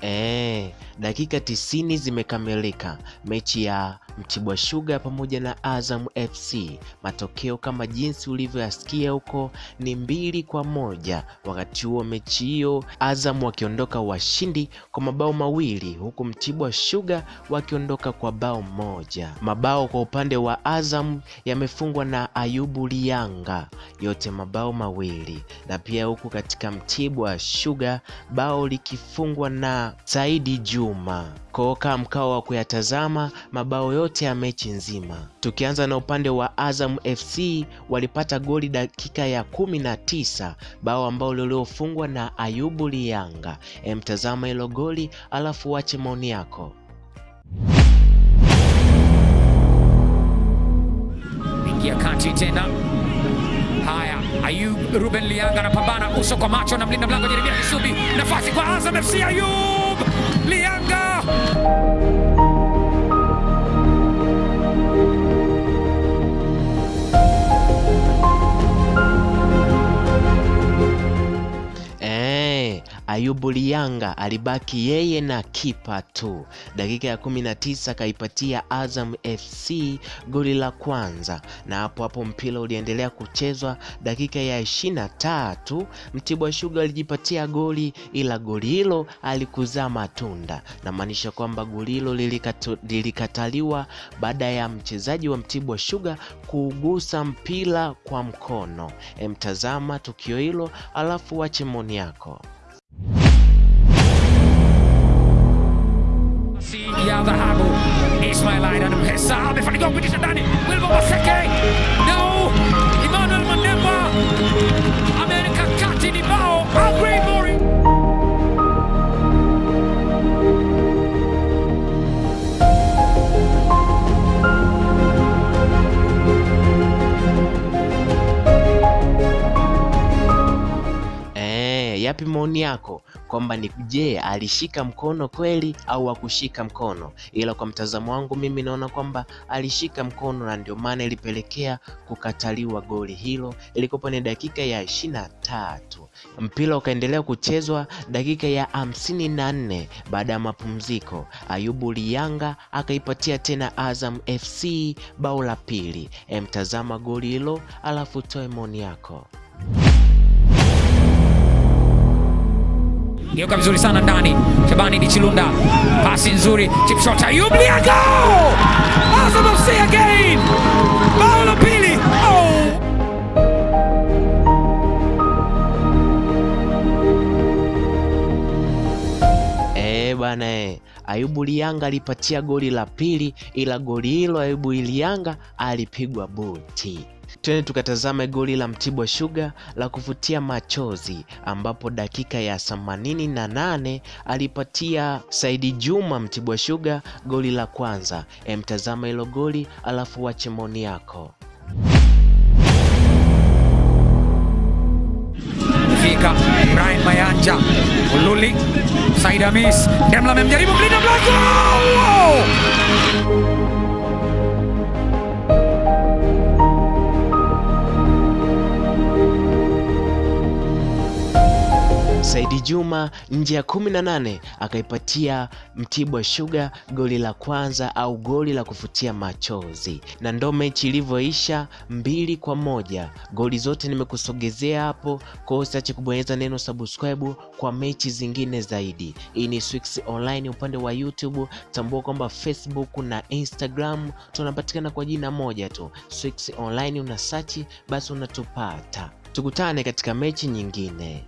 E, dakika tisini zimekamilika mechi ya Mtibwa shuga pamoja na Azam FC. Matokeo kama jinsi ulivyoyasikia huko ni mbili kwa moja. Wakati huo mechi hiyo Azam wakiondoka washindi kwa mabao mawili huku Mtibwa shuga wakiondoka kwa bao moja. Mabao kwa upande wa Azam yamefungwa na Ayubu Lianga, yote mabao mawili, na pia huku katika Mtibwa shuga bao likifungwa na Saidi Juma. Koka mkao wa kuyatazama mabao yote ya mechi nzima. Tukianza na upande wa Azam FC walipata goli dakika ya kumi na tisa, bao ambao liliofungwa na Ayubu Lianga. Emtazama hilo goli alafu wache maoni yako. ingia kati tena. Ayub Ruben Lianga anapambana uso kwa macho na mlinda mlango Jeremia Kisubi. Nafasi kwa Azam FC, Ayub Lianga Ayubu Lianga alibaki yeye na kipa tu. Dakika ya kumi na tisa akaipatia Azam FC goli la kwanza, na hapo hapo mpira uliendelea kuchezwa. Dakika ya ishirini na tatu Mtibwa Sugar alijipatia goli, ila goli hilo alikuzaa matunda, namaanisha kwamba goli hilo lilikataliwa baada ya mchezaji wa Mtibwa Sugar kuugusa mpira kwa mkono. Emtazama tukio hilo alafu wache maoni yako. 是哪里？Yapi maoni yako kwamba ni je, alishika mkono kweli au hakushika mkono? Ila kwa mtazamo wangu mimi naona kwamba alishika mkono na ndio maana ilipelekea kukataliwa goli hilo. Ilikuwa ni dakika ya ishirini na tatu. Mpira ukaendelea kuchezwa dakika ya hamsini na nne baada ya mapumziko. Ayubu Liyanga akaipatia tena Azam FC bao la pili. Emtazama goli hilo alafu toe maoni yako. Geuka vizuri sana ndani. Shabani Dichilunda, pasi nzuri, chip shot, Ayub Lianga, Azam FC again, bao la pili. Oh! Eh bana eh. Ayubu Lianga alipatia goli la pili, ila goli hilo Ayubu Lianga alipigwa buti. Twende tukatazame goli la Mtibwa Sugar la kuvutia machozi, ambapo dakika ya themanini na nane alipatia Saidi Juma Mtibwa Sugar goli la kwanza. Emtazama hilo goli alafu wache maoni yako. Fika Brian Mayanja, Ululi, Said Hamis, Demla amemjaribu mlinda mlango. Juma nje ya kumi na nane akaipatia Mtibwa Sugar goli la kwanza au goli la kufutia machozi, na ndo mechi ilivyoisha mbili kwa moja. Goli zote nimekusogezea hapo, kwa hiyo usiache kubonyeza neno subscribe kwa mechi zingine zaidi. Hii ni Swix Online upande wa YouTube. Tambua kwamba Facebook na Instagram tunapatikana kwa jina moja tu, Swix Online. Una search basi unatupata. Tukutane katika mechi nyingine.